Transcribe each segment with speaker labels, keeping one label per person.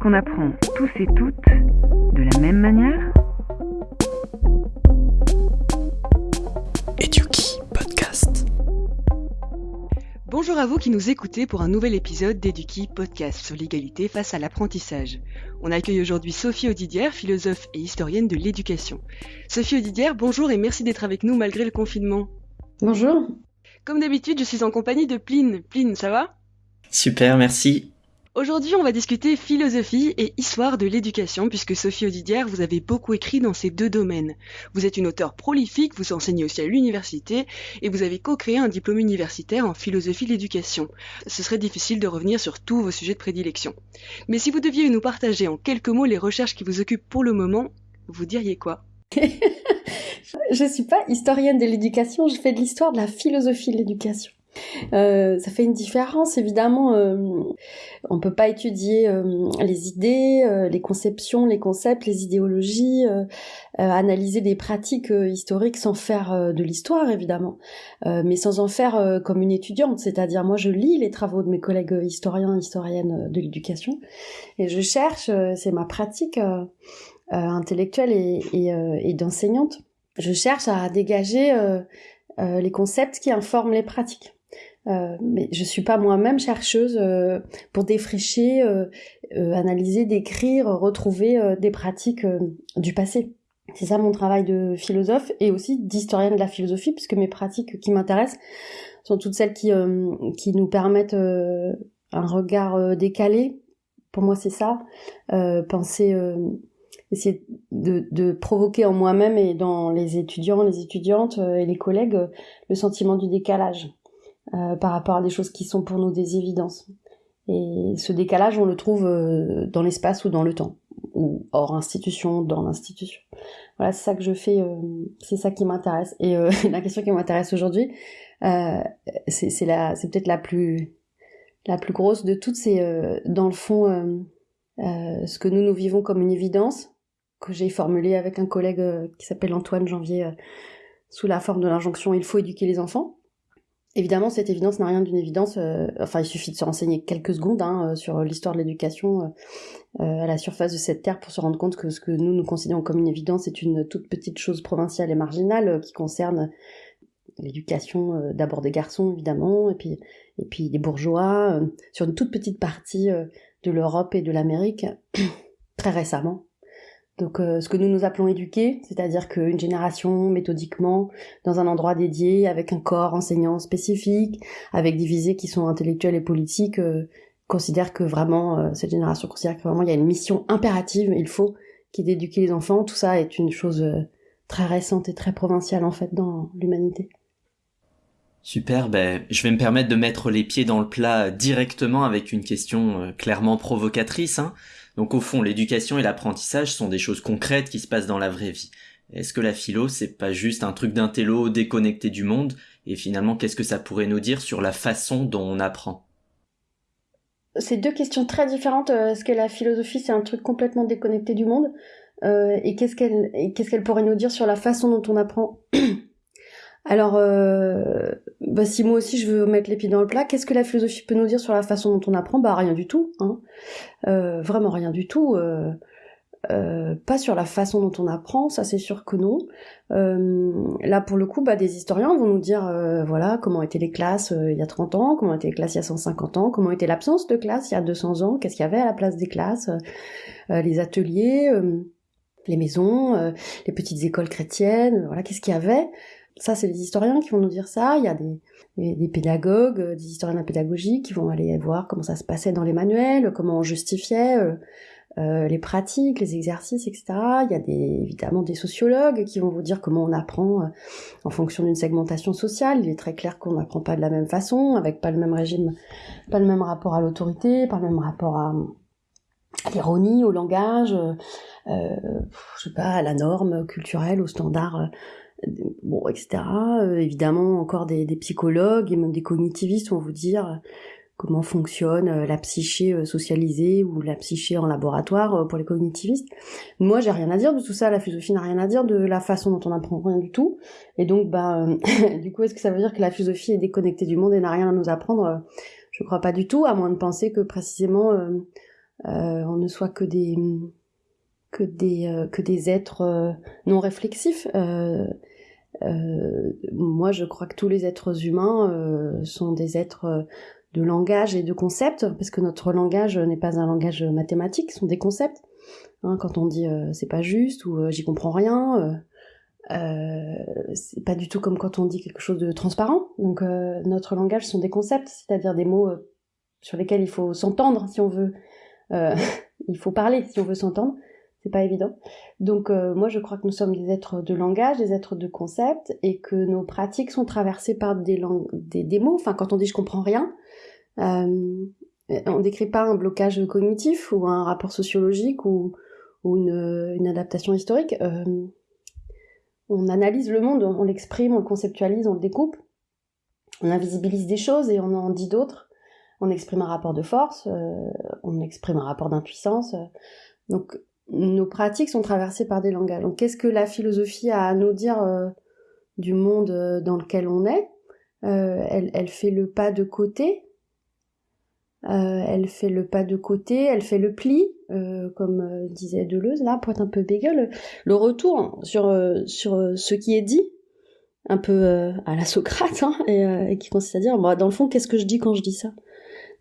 Speaker 1: qu'on apprend tous et toutes de la même manière
Speaker 2: Eduki Podcast.
Speaker 3: Bonjour à vous qui nous écoutez pour un nouvel épisode d'Eduki Podcast sur l'égalité face à l'apprentissage. On accueille aujourd'hui Sophie Audidière, philosophe et historienne de l'éducation. Sophie Audidière, bonjour et merci d'être avec nous malgré le confinement.
Speaker 4: Bonjour.
Speaker 3: Comme d'habitude, je suis en compagnie de Pline. Pline, ça va?
Speaker 2: Super, merci.
Speaker 3: Aujourd'hui, on va discuter philosophie et histoire de l'éducation, puisque Sophie Audidière, vous avez beaucoup écrit dans ces deux domaines. Vous êtes une auteure prolifique, vous enseignez aussi à l'université, et vous avez co-créé un diplôme universitaire en philosophie de l'éducation. Ce serait difficile de revenir sur tous vos sujets de prédilection. Mais si vous deviez nous partager en quelques mots les recherches qui vous occupent pour le moment, vous diriez quoi?
Speaker 4: Je suis pas historienne de l'éducation, je fais de l'histoire de la philosophie de l'éducation. Euh, ça fait une différence évidemment. Euh, on peut pas étudier euh, les idées, les conceptions, les concepts, les idéologies, analyser des pratiques historiques sans faire de l'histoire évidemment, mais sans en faire comme une étudiante. C'est-à-dire moi je lis les travaux de mes collègues historiens, historiennes de l'éducation et je cherche. c'est ma pratique intellectuelle et d'enseignante. Je cherche à dégager les concepts qui informent les pratiques. Euh, mais je suis pas moi-même chercheuse euh, pour défricher, euh, analyser, décrire, retrouver des pratiques du passé. C'est ça mon travail de philosophe et aussi d'historienne de la philosophie, puisque mes pratiques qui m'intéressent sont toutes celles qui, qui nous permettent un regard décalé. Pour moi, c'est ça. penser, essayer de, de, provoquer en moi-même et dans les étudiants, les étudiantes et les collègues le sentiment du décalage euh, par rapport à des choses qui sont pour nous des évidences. Et ce décalage, on le trouve euh, dans l'espace ou dans le temps, ou hors institution, dans l'institution. Voilà, c'est ça que je fais, euh, c'est ça qui m'intéresse. Et la question qui m'intéresse aujourd'hui, c'est c'est peut-être la plus la plus grosse de toutes, c'est dans le fond ce que nous nous vivons comme une évidence que j'ai formulé avec un collègue qui s'appelle Antoine Janvier sous la forme de l'injonction il faut éduquer les enfants Évidemment, cette évidence n'a rien d'une évidence. Euh, enfin, il suffit de se renseigner quelques secondes hein, euh, sur l'histoire de l'éducation euh, à la surface de cette terre pour se rendre compte que ce que nous nous considérons comme une évidence est une toute petite chose provinciale et marginale qui concerne l'éducation d'abord des garçons évidemment et puis et puis des bourgeois sur une toute petite partie de l'Europe et de l'Amérique très récemment donc euh, ce que nous nous appelons éduquer, c'est-à-dire qu'une génération méthodiquement dans un endroit dédié, avec un corps enseignant spécifique, avec des visées qui sont intellectuelles et politiques, euh, considère que vraiment euh, cette génération considère que vraiment il y a une mission impérative, il faut qui est d'éduquer les enfants. Tout ça est une chose très récente et très provinciale en fait dans l'humanité.
Speaker 2: Super, ben, je vais me permettre de mettre les pieds dans le plat directement avec une question clairement provocatrice. Hein. Donc au fond, l'éducation et l'apprentissage sont des choses concrètes qui se passent dans la vraie vie. Est-ce que la philo, c'est pas juste un truc d'intello déconnecté du monde? Et finalement, qu'est-ce que ça pourrait nous dire sur la façon dont on apprend?
Speaker 4: C'est deux questions très différentes. Euh, est-ce que la philosophie, c'est un truc complètement déconnecté du monde? Euh, Et qu'est-ce qu'elle qu'est-ce qu'elle pourrait nous dire sur la façon dont on apprend? Alors, euh, bah, si moi aussi je veux mettre les pieds dans le plat, qu'est-ce que la philosophie peut nous dire sur la façon dont on apprend? Bah rien du tout, hein. Euh, vraiment rien du tout. Euh, pas sur la façon dont on apprend, ça c'est sûr que non. là pour le coup, bah, des historiens vont nous dire voilà comment étaient les classes il y a 30 ans, comment étaient les classes il y a 150 ans, comment était l'absence de classe il y a 200 ans, qu'est-ce qu'il y avait à la place des classes, les ateliers, les maisons, les petites écoles chrétiennes, voilà qu'est-ce qu'il y avait? Ça, c'est les historiens qui vont nous dire ça. Il y a des, des, pédagogues, euh, des historiens de la pédagogie qui vont aller voir comment ça se passait dans les manuels, comment on justifiait euh, euh, les pratiques, les exercices, etc. Il y a évidemment des sociologues qui vont vous dire comment on apprend en fonction d'une segmentation sociale. Il est très clair qu'on n'apprend pas de la même façon, avec pas le même régime, pas le même rapport à l'autorité, pas le même rapport à, l'ironie, au langage, euh, je sais pas, à la norme culturelle, aux standards bon, etc. Euh, évidemment, encore des, des, psychologues et même des cognitivistes vont vous dire comment fonctionne euh, la psyché euh, socialisée ou la psyché en laboratoire pour les cognitivistes. Moi, j'ai rien à dire de tout ça. La philosophie n'a rien à dire de la façon dont on apprend rien du tout. Et donc, bah, du coup, est-ce que ça veut dire que la philosophie est déconnectée du monde et n'a rien à nous apprendre? Je crois pas du tout, à moins de penser que précisément on ne soit que des que des que des êtres non réflexifs. moi, je crois que tous les êtres humains sont des êtres de langage et de concepts, parce que notre langage n'est pas un langage mathématique, ce sont des concepts. Hein, quand on dit c'est pas juste ou j'y comprends rien, euh, c'est pas du tout comme quand on dit quelque chose de transparent. Donc euh, notre langage sont des concepts, c'est-à-dire des mots euh, sur lesquels il faut s'entendre si on veut. il faut parler si on veut s'entendre. C'est pas évident. Donc moi je crois que nous sommes des êtres de langage, des êtres de concepts, et que nos pratiques sont traversées par des, des, mots. Enfin quand on dit je comprends rien, on décrit pas un blocage cognitif ou un rapport sociologique ou, une, adaptation historique on analyse le monde, on l'exprime, on le conceptualise, on le découpe, on invisibilise des choses et on en dit d'autres. On exprime un rapport de force, euh, on exprime un rapport d'impuissance. donc nos pratiques sont traversées par des langages. Donc qu'est-ce que la philosophie a à nous dire euh, du monde euh, dans lequel on est? Elle, elle, fait le pas de côté euh, elle fait le pas de côté, elle fait le pli, euh, comme euh, disait Deleuze, là, pour être un peu bégueule. Le retour sur, sur ce qui est dit, un peu à la Socrate, hein, et, qui consiste à dire, bah, dans le fond, qu'est-ce que je dis quand je dis ça?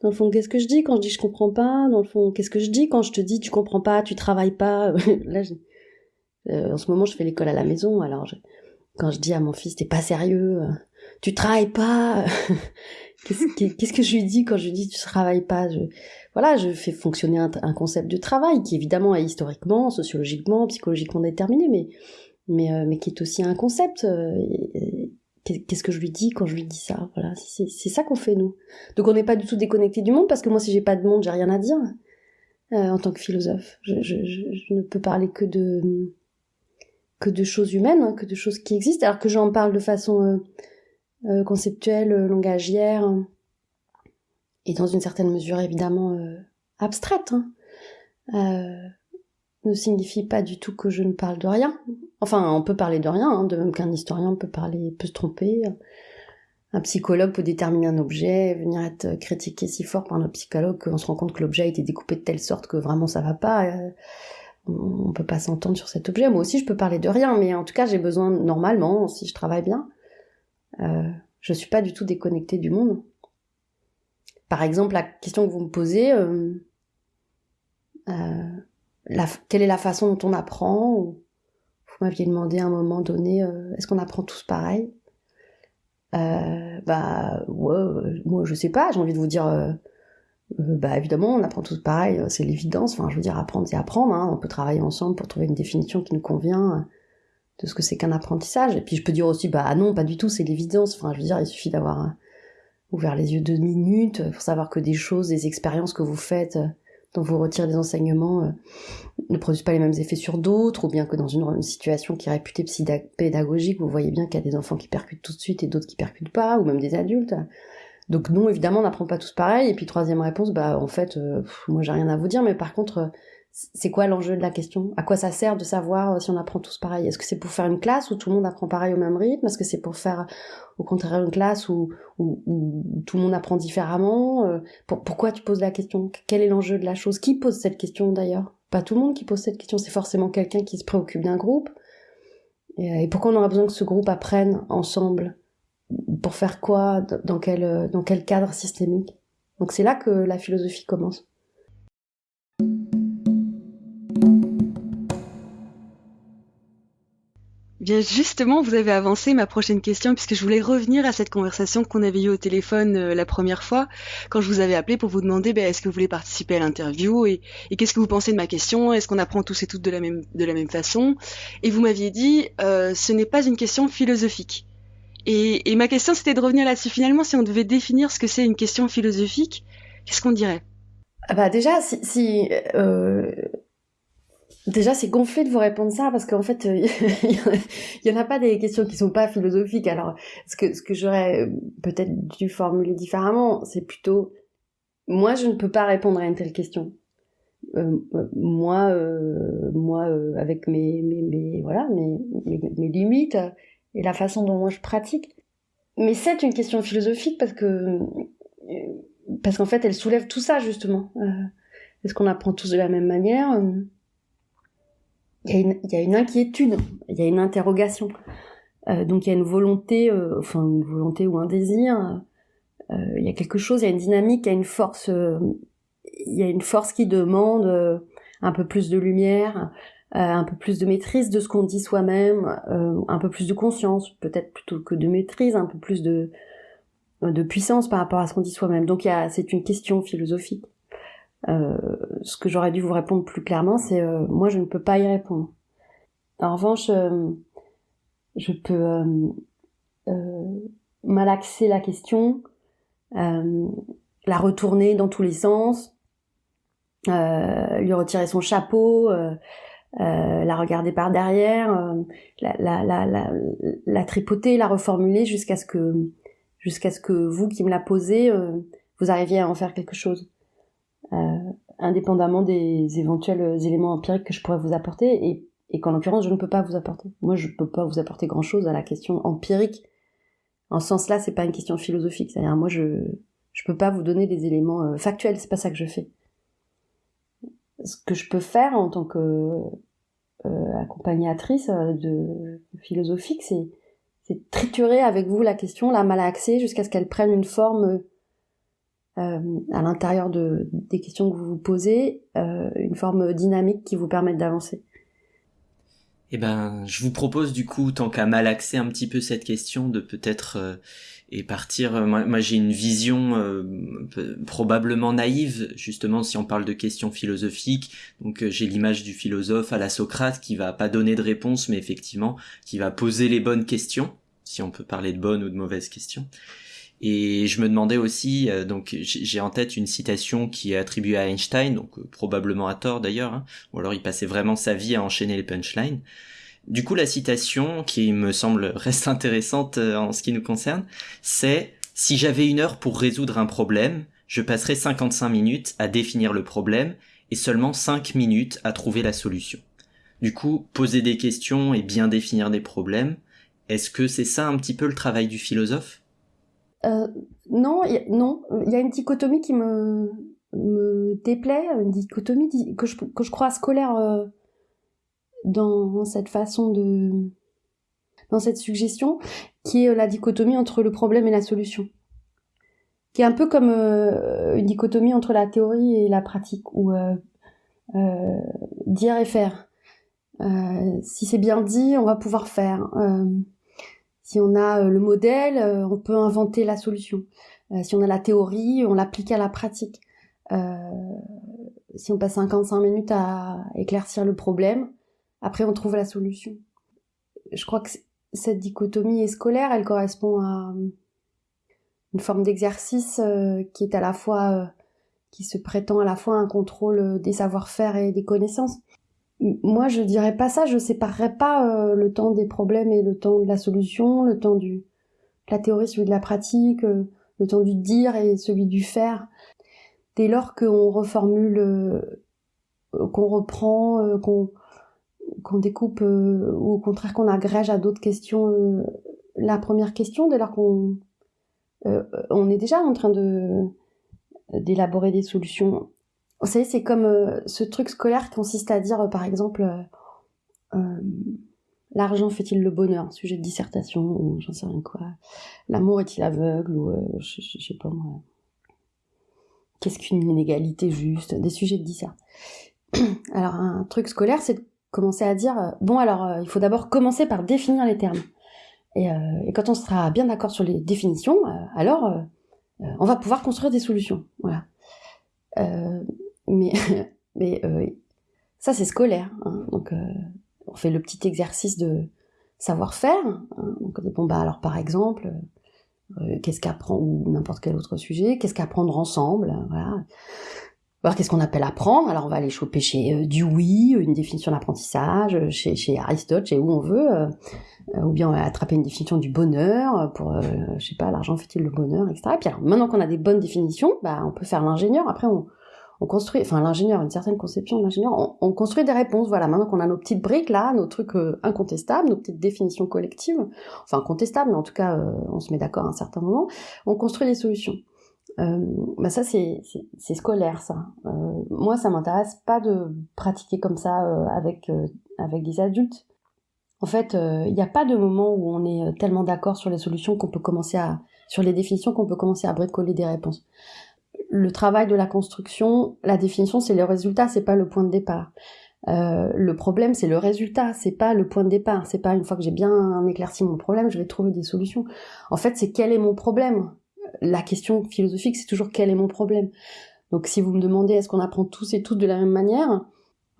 Speaker 4: Dans le fond, qu'est-ce que je dis quand je dis je comprends pas? Dans le fond, qu'est-ce que je dis quand je te dis tu comprends pas, tu travailles pas? Là, en ce moment, je fais l'école à la maison, alors quand je dis à mon fils, t'es pas sérieux, tu travailles pas? Qu'est-ce que je lui dis quand je lui dis tu travailles pas? Je, Voilà, je fais fonctionner un, concept de travail qui évidemment est historiquement, sociologiquement, psychologiquement déterminé, mais mais euh, mais qui est aussi un concept. Euh, qu'est-ce que je lui dis quand je lui dis ça Voilà, c'est ça qu'on fait nous. Donc on n'est pas du tout déconnecté du monde parce que moi si j'ai pas de monde, j'ai rien à dire euh, en tant que philosophe. Je, ne peux parler que de que de choses humaines, hein, que de choses qui existent, alors que j'en parle de façon euh, conceptuelle, euh, langagière, et dans une certaine mesure évidemment abstraite, hein, ne signifie pas du tout que je ne parle de rien. Enfin, on peut parler de rien, hein, de même qu'un historien peut parler, peut se tromper. Un psychologue peut déterminer un objet, venir être critiqué si fort par un psychologue qu'on se rend compte que l'objet a été découpé de telle sorte que vraiment ça va pas. on peut pas s'entendre sur cet objet. Moi aussi, je peux parler de rien, mais en tout cas, j'ai besoin normalement, si je travaille bien, euh, je suis pas du tout déconnectée du monde. Par exemple, la question que vous me posez, euh, euh, quelle est la façon dont on apprend Vous m'aviez demandé à un moment donné, est-ce qu'on apprend tous pareil? Bah, ouais, moi je sais pas, j'ai envie de vous dire, bah évidemment, on apprend tous pareil, c'est l'évidence. Enfin, je veux dire, apprendre, c'est apprendre. Hein. On peut travailler ensemble pour trouver une définition qui nous convient de ce que c'est qu'un apprentissage. Et puis je peux dire aussi, bah non, pas du tout, c'est l'évidence. Enfin, je veux dire, il suffit d'avoir euh, ouvert les yeux deux minutes pour savoir que des choses, des expériences que vous faites, euh, dont vous retirez des enseignements, euh, ne produisent pas les mêmes effets sur d'autres, ou bien que dans une, situation qui est réputée pédagogique, vous voyez bien qu'il y a des enfants qui percutent tout de suite et d'autres qui percutent pas, ou même des adultes. Donc non, évidemment, on n'apprend pas tous pareil. Et puis troisième réponse, bah en fait, moi j'ai rien à vous dire, mais par contre, c'est quoi l'enjeu de la question? À quoi ça sert de savoir euh, si on apprend tous pareil? Est-ce que c'est pour faire une classe où tout le monde apprend pareil au même rythme? Est-ce que c'est pour faire au contraire une classe où, tout le monde apprend différemment? Euh, Pourquoi tu poses la question? Quel est l'enjeu de la chose? Qui pose cette question d'ailleurs? Pas tout le monde qui pose cette question, c'est forcément quelqu'un qui se préoccupe d'un groupe. Et, pourquoi on aura besoin que ce groupe apprenne ensemble? Pour faire quoi? Dans quel cadre systémique? Donc c'est là que la philosophie commence.
Speaker 3: Justement, vous avez avancé ma prochaine question puisque je voulais revenir à cette conversation qu'on avait eue au téléphone euh, la première fois quand je vous avais appelé pour vous demander ben, est-ce que vous voulez participer à l'interview et, qu'est-ce que vous pensez de ma question? Est-ce qu'on apprend tous et toutes de la même de la même façon? Et vous m'aviez dit euh, ce n'est pas une question philosophique. Et, ma question c'était de revenir là-dessus. Finalement si on devait définir ce que c'est une question philosophique, qu'est-ce qu'on dirait?
Speaker 4: Ah bah déjà si, si euh, Déjà, c'est gonflé de vous répondre ça parce qu'en fait, il y en a pas des questions qui sont pas philosophiques. Alors, ce que j'aurais euh, peut-être dû formuler différemment, c'est plutôt moi, je ne peux pas répondre à une telle question. Euh, euh, moi, moi, avec mes voilà, mes, mes, limites et la façon dont moi je pratique. Mais c'est une question philosophique parce que parce qu'en fait, elle soulève tout ça justement est-ce qu'on apprend tous de la même manière? Il y, a une, inquiétude, il y a une interrogation. donc il y a une volonté, enfin une volonté ou un désir. il y a quelque chose, il y a une dynamique, il y a une force. il y a une force qui demande un peu plus de lumière, euh, un peu plus de maîtrise de ce qu'on dit soi-même, euh, un peu plus de conscience, peut-être plutôt que de maîtrise, un peu plus de, de puissance par rapport à ce qu'on dit soi-même. Donc c'est une question philosophique. Euh, ce que j'aurais dû vous répondre plus clairement, c'est moi je ne peux pas y répondre. En revanche, je peux malaxer la question, la retourner dans tous les sens, lui retirer son chapeau, euh, la regarder par derrière, euh, la, la, la, la, tripoter, la reformuler jusqu'à ce que jusqu'à ce que vous qui me la posez, euh, vous arriviez à en faire quelque chose, indépendamment des éventuels éléments empiriques que je pourrais vous apporter et, et qu'en l'occurrence je ne peux pas vous apporter. Moi je ne peux pas vous apporter grand chose à la question empirique. En ce sens-là, c'est pas une question philosophique. C'est-à-dire moi je je peux pas vous donner des éléments factuels. C'est pas ça que je fais ce que je peux faire en tant que euh, accompagnatrice euh, de philosophique, c'est c'est triturer avec vous la question, la malaxer jusqu'à ce qu'elle prenne une forme euh, à l'intérieur de, des questions que vous vous posez, euh, une forme dynamique qui vous permette d'avancer.
Speaker 2: Eh ben, je vous propose du coup, tant qu'à malaxer un petit peu cette question, de peut-être euh, et partir. Euh, moi, j'ai une vision probablement naïve, justement, si on parle de questions philosophiques. Donc, j'ai l'image du philosophe à la Socrate qui va pas donner de réponse, mais effectivement, qui va poser les bonnes questions, si on peut parler de bonnes ou de mauvaises questions. Et je me demandais aussi, donc j'ai en tête une citation qui est attribuée à Einstein, donc probablement à tort d'ailleurs, hein, ou alors il passait vraiment sa vie à enchaîner les punchlines. Du coup, la citation, qui me semble reste intéressante euh, en ce qui nous concerne, c'est Si j'avais une heure pour résoudre un problème, je passerais 55 minutes à définir le problème et seulement 5 minutes à trouver la solution. Du coup, poser des questions et bien définir des problèmes, est-ce que c'est ça un petit peu le travail du philosophe?
Speaker 4: Euh, Non, non. Il y a une dichotomie qui me, déplaît, une dichotomie que je, que je crois scolaire euh, dans cette façon de dans cette suggestion qui est la dichotomie entre le problème et la solution. Qui est un peu comme euh, une dichotomie entre la théorie et la pratique ou euh, euh, dire et faire. Si c'est bien dit on va pouvoir faire si on a le modèle on peut inventer la solution si on a la théorie on l'applique à la pratique si on passe 55 minutes à éclaircir le problème après, on trouve la solution. Je crois que cette dichotomie scolaire, elle correspond à euh, une forme d'exercice euh, qui est à la fois, euh, qui se prétend à la fois un contrôle des savoir-faire et des connaissances. Moi, je dirais pas ça, je séparerais pas le temps des problèmes et le temps de la solution, le temps du, de la théorie, celui de la pratique, le temps du dire et celui du faire. Dès lors qu'on reformule, qu'on reprend, qu'on découpe euh, ou au contraire qu'on agrège à d'autres questions euh, la première question dès lors qu'on euh, on est déjà en train de d'élaborer des solutions. Vous savez, c'est comme ce truc scolaire qui consiste à dire, par exemple, l'argent fait-il le bonheur, sujet de dissertation, ou j'en sais rien quoi. L'amour est-il aveugle, ou je, sais pas moi. Qu'est-ce qu'une inégalité juste, des sujets de dissert. Alors un truc scolaire, c'est commencer à dire euh, bon alors euh, il faut d'abord commencer par définir les termes. Euh, et quand on sera bien d'accord sur les définitions, alors on va pouvoir construire des solutions. Voilà. Mais mais ça c'est scolaire. Hein. donc on fait le petit exercice de savoir-faire. Hein. donc bon bah alors par exemple qu'est-ce qu'apprendre ou n'importe quel autre sujet, qu'est-ce qu'apprendre ensemble, voilà voir qu'est-ce qu'on appelle apprendre? Alors on va aller choper chez euh, Dewey une définition d'apprentissage, euh, chez, Aristote, chez où on veut, euh, ou bien on va attraper une définition du bonheur pour, je sais pas, l'argent fait-il le bonheur, etc. Et puis alors, maintenant qu'on a des bonnes définitions, bah on peut faire l'ingénieur. Après on, on construit, enfin l'ingénieur, une certaine conception de l'ingénieur, on, on, construit des réponses. Voilà, maintenant qu'on a nos petites briques là, nos trucs incontestables, nos petites définitions collectives, enfin contestables, mais en tout cas on se met d'accord à un certain moment, on construit des solutions. euh, bah ça c'est scolaire ça. Euh, moi ça m'intéresse pas de pratiquer comme ça euh, avec euh, avec des adultes. En fait, il n'y a pas de moment où on est tellement d'accord sur les solutions qu'on peut commencer à sur les définitions qu'on peut commencer à bricoler des réponses. Le travail de la construction, la définition c'est le résultat, c'est pas le point de départ. Euh, le problème, c'est le résultat, c'est pas le point de départ. C'est pas une fois que j'ai bien éclairci mon problème, je vais trouver des solutions. En fait, c'est quel est mon problème? La question philosophique, c'est toujours quel est mon problème? Donc, si vous me demandez est-ce qu'on apprend tous et toutes de la même manière,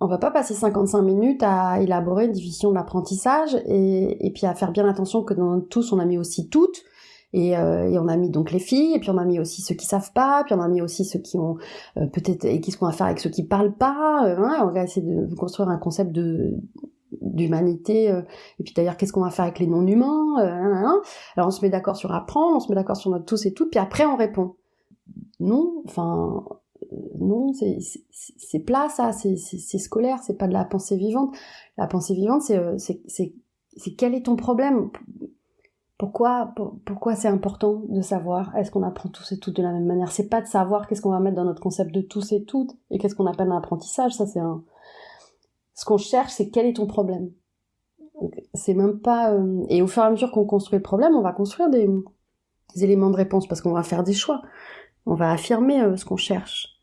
Speaker 4: on va pas passer 55 minutes à élaborer une division de l'apprentissage et, et puis à faire bien attention que dans tous on a mis aussi toutes et, euh, et, on a mis donc les filles, et puis on a mis aussi ceux qui savent pas, puis on a mis aussi ceux qui ont euh, peut-être et qu'est-ce qu'on va faire avec ceux qui parlent pas. Euh, hein, on va essayer de construire un concept de d'humanité. et puis d'ailleurs, qu'est-ce qu'on va faire avec les non-humains Alors on se met d'accord sur apprendre, on se met d'accord sur notre tous et toutes, puis après on répond. Non, enfin non, c'est plat ça, c'est scolaire, c'est pas de la pensée vivante. La pensée vivante, c'est quel est ton problème? Pourquoi, c'est important de savoir Est-ce qu'on apprend tous et toutes de la même manière? C'est pas de savoir qu'est-ce qu'on va mettre dans notre concept de tous et toutes et qu'est-ce qu'on appelle un apprentissage. Ça, c'est un. Ce qu'on cherche, c'est quel est ton problème? C'est même pas. Euh, et au fur et à mesure qu'on construit le problème, on va construire des, éléments de réponse parce qu'on va faire des choix. On va affirmer euh, ce qu'on cherche.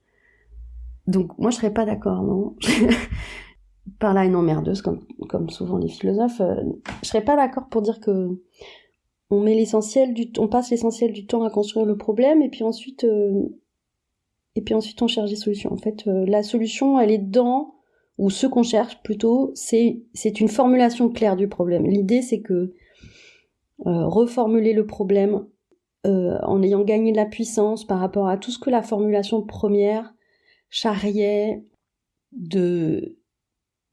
Speaker 4: Donc, moi, je serais pas d'accord, non? Par là une emmerdeuse, comme, comme souvent les philosophes, euh, je serais pas d'accord pour dire que on met l'essentiel du passe l'essentiel du temps à construire le problème et puis ensuite euh, et puis ensuite on cherche des solutions. En fait, euh, la solution, elle est dans ou ce qu'on cherche plutôt, c'est c'est une formulation claire du problème. L'idée, c'est que euh, reformuler le problème en ayant gagné de la puissance par rapport à tout ce que la formulation première charriait de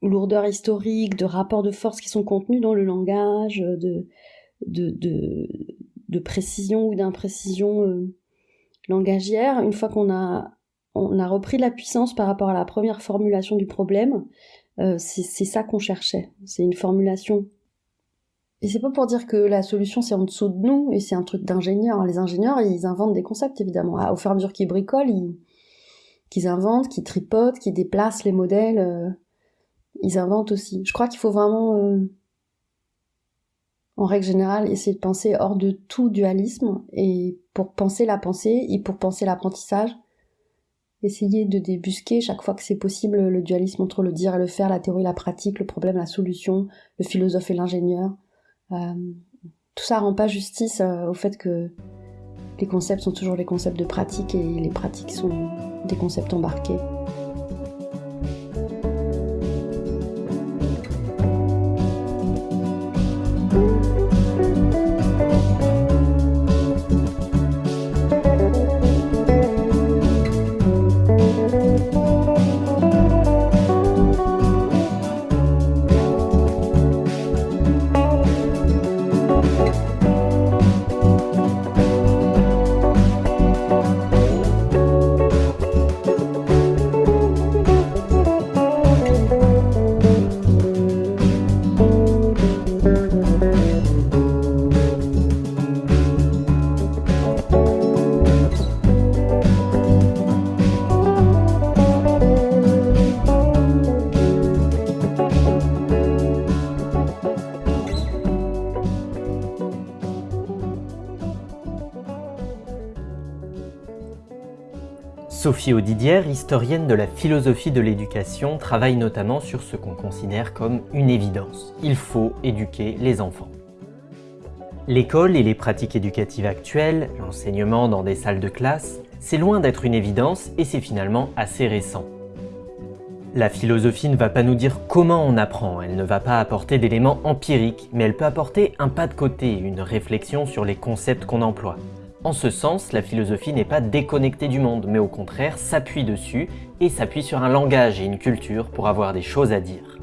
Speaker 4: lourdeur historique, de rapports de force qui sont contenus dans le langage, de de, de, précision ou d'imprécision euh, langagière, une fois qu'on a, on a repris la puissance par rapport à la première formulation du problème, euh, c'est ça qu'on cherchait. C'est une formulation. Et c'est pas pour dire que la solution c'est en dessous de nous et c'est un truc d'ingénieur. Les ingénieurs, ils inventent des concepts évidemment. au fur et à mesure qu'ils bricolent, ils, inventent, qu'ils tripotent, qu'ils déplacent les modèles, euh, ils inventent aussi. Je crois qu'il faut vraiment en règle générale, essayer de penser hors de tout dualisme et pour penser la pensée et pour penser l'apprentissage, essayer de débusquer chaque fois que c'est possible le dualisme entre le dire et le faire, la théorie et la pratique, le problème, la solution, le philosophe et l'ingénieur. Euh, tout ça rend pas justice euh, au fait que les concepts sont toujours les concepts de pratique et les pratiques sont des concepts embarqués.
Speaker 2: Sophie historienne de la philosophie de l'éducation, travaille notamment sur ce qu'on considère comme une évidence. Il faut éduquer les enfants. L'école et les pratiques éducatives actuelles, l'enseignement dans des salles de classe, c'est loin d'être une évidence et c'est finalement assez récent. La philosophie ne va pas nous dire comment on apprend, elle ne va pas apporter d'éléments empiriques, mais elle peut apporter un pas de côté, une réflexion sur les concepts qu'on emploie. En ce sens, la philosophie n'est pas déconnectée du monde, mais au contraire s'appuie dessus et s'appuie sur un langage et une culture pour avoir des choses à dire.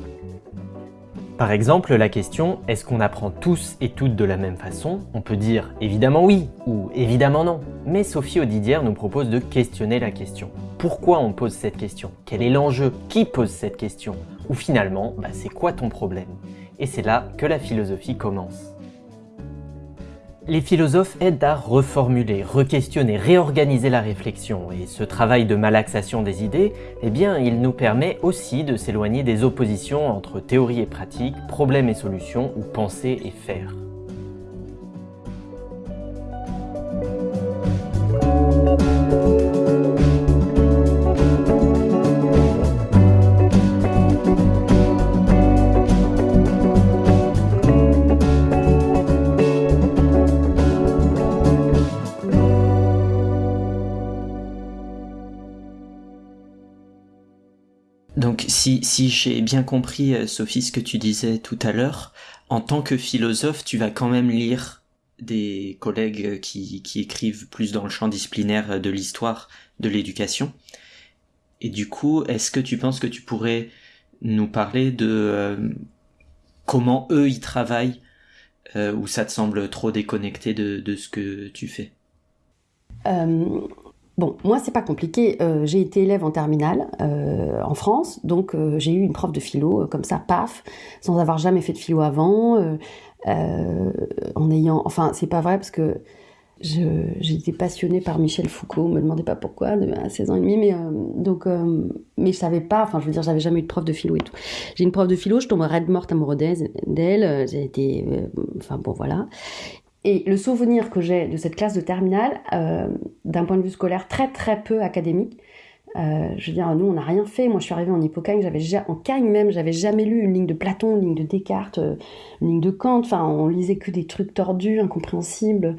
Speaker 2: Par exemple, la question « est-ce qu'on apprend tous et toutes de la même façon ?» On peut dire « évidemment oui » ou « évidemment non ». Mais Sophie Audidière nous propose de questionner la question. Pourquoi on pose cette question? Quel est l'enjeu? Qui pose cette question? Ou finalement, bah, c'est quoi ton problème? Et c'est là que la philosophie commence.
Speaker 5: Les philosophes aident à reformuler, re-questionner, réorganiser la réflexion, et ce travail de malaxation des idées, eh bien, il nous permet aussi de s'éloigner des oppositions entre théorie et pratique, problème et solution, ou pensée et faire.
Speaker 2: Si, si j'ai bien compris, euh, Sophie, ce que tu disais tout à l'heure, en tant que philosophe, tu vas quand même lire des collègues qui, qui écrivent plus dans le champ disciplinaire de l'histoire, de l'éducation. Et du coup, est-ce que tu penses que tu pourrais nous parler de euh, comment eux ils travaillent euh, ou ça te semble trop déconnecté de, de ce que tu fais?
Speaker 4: Euh, Bon, moi, c'est pas compliqué. Euh, j'ai été élève en terminale euh, en France, donc euh, j'ai eu une prof de philo, comme ça, paf, sans avoir jamais fait de philo avant, en ayant. Enfin, c'est pas vrai parce que été passionnée par Michel Foucault, me demandez pas pourquoi, à 16 ans et demi, mais donc, mais je savais pas, enfin, je veux dire, j'avais jamais eu de prof de philo et tout. J'ai une prof de philo, je tombe raide morte amoureuse d'elle, j'ai été. Enfin, bon, voilà. Et le souvenir que j'ai de cette classe de terminale, euh, d'un point de vue scolaire très très peu académique, euh, je veux dire, nous on n'a rien fait. Moi je suis arrivée en hypocagne, j'avais ja- en cagne même, j'avais jamais lu une ligne de Platon, une ligne de Descartes, euh, une ligne de Kant. Enfin, on lisait que des trucs tordus, incompréhensibles.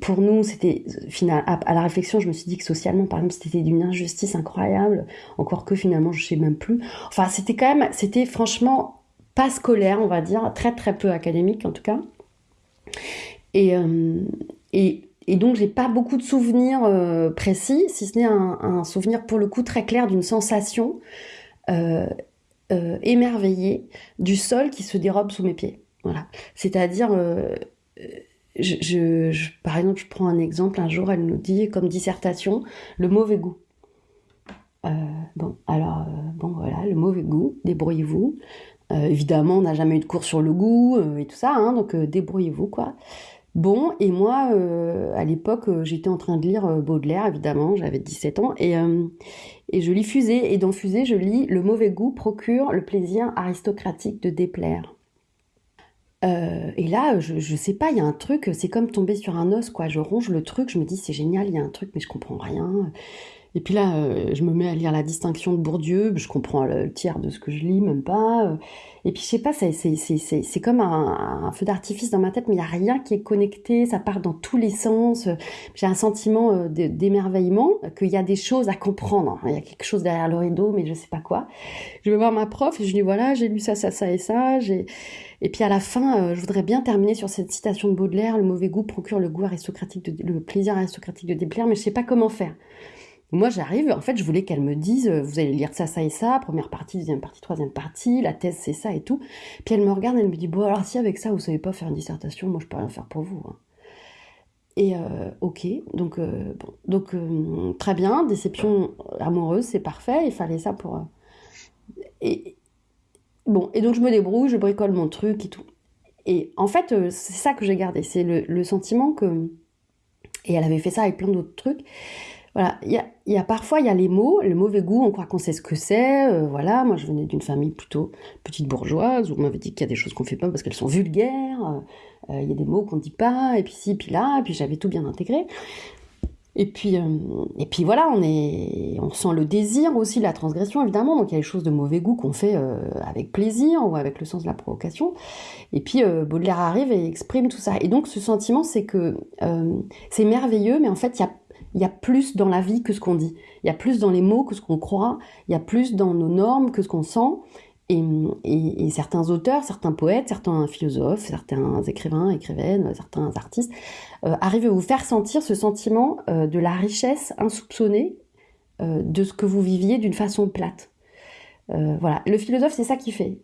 Speaker 4: Pour nous, c'était. À, à la réflexion, je me suis dit que socialement, par exemple, c'était d'une injustice incroyable. Encore que finalement, je sais même plus. Enfin, c'était quand même, c'était franchement pas scolaire, on va dire, très très peu académique en tout cas. Et, euh, et, et donc, j'ai pas beaucoup de souvenirs euh, précis, si ce n'est un, souvenir pour le coup très clair d'une sensation euh, émerveillée du sol qui se dérobe sous mes pieds. Voilà. C'est-à-dire, je, par exemple, je prends un exemple. Un jour, elle nous dit, comme dissertation, le mauvais goût. Bon, alors, bon, voilà, le mauvais goût, débrouillez-vous. Euh, évidemment, on n'a jamais eu de cours sur le goût euh, et tout ça, hein, donc euh, débrouillez-vous, quoi. Bon, et moi, à l'époque, j'étais en train de lire Baudelaire, évidemment, j'avais 17 ans, et, je lis Fusée, et dans Fusée, je lis Le mauvais goût procure le plaisir aristocratique de déplaire. Et là, je, je sais pas, il y a un truc, c'est comme tomber sur un os, quoi. Je ronge le truc, je me dis c'est génial, il y a un truc, mais je comprends rien. Et puis là, euh, je me mets à lire la distinction de Bourdieu, je comprends le, tiers de ce que je lis, même pas. euh. Et puis je sais pas, c'est comme un, feu d'artifice dans ma tête, mais il y a rien qui est connecté, ça part dans tous les sens. J'ai un sentiment euh, d'émerveillement, qu'il y a des choses à comprendre. Il y a quelque chose derrière le rideau, mais je sais pas quoi. Je vais voir ma prof je lui dis voilà, j'ai lu ça, ça, ça et ça. et puis à la fin, je voudrais bien terminer sur cette citation de Baudelaire le mauvais goût procure le goût aristocratique, le plaisir aristocratique de déplaire, mais je sais pas comment faire. Moi, j'arrive, en fait, je voulais qu'elle me dise, euh, vous allez lire ça, ça et ça, première partie, deuxième partie, troisième partie, la thèse, c'est ça et tout. Puis elle me regarde, elle me dit, bon, alors si avec ça, vous savez pas faire une dissertation, moi, je peux rien faire pour vous. hein. Et euh, ok, donc, euh, bon, donc très bien, déception amoureuse, c'est parfait, il fallait ça pour... et, bon, et donc je me débrouille, je bricole mon truc et tout. Et en fait, c'est ça que j'ai gardé, c'est le sentiment que... Et elle avait fait ça avec plein d'autres trucs. Voilà, il y a, parfois, il y a les mots, le mauvais goût, on croit qu'on sait ce que c'est. euh, voilà, moi je venais d'une famille plutôt petite bourgeoise, où on m'avait dit qu'il y a des choses qu'on fait pas parce qu'elles sont vulgaires. euh, euh, Il y a des mots qu'on dit pas, et puis ci, puis là, et puis j'avais tout bien intégré. Et puis, et puis voilà, on, est, on sent le désir aussi, la transgression évidemment. Donc il y a des choses de mauvais goût qu'on fait avec plaisir ou avec le sens de la provocation. Et puis Baudelaire arrive et exprime tout ça. Et donc ce sentiment, c'est que c'est merveilleux, mais en fait, il y a, il y a plus dans la vie que ce qu'on dit. Il y a plus dans les mots que ce qu'on croit. Il y a plus dans nos normes que ce qu'on sent. Et, certains auteurs, certains poètes, certains philosophes, certains écrivains, écrivaines, certains artistes euh, arrivent à vous faire sentir ce sentiment euh, de la richesse insoupçonnée euh, de ce que vous viviez d'une façon plate. Voilà, le philosophe, c'est ça qu'il fait,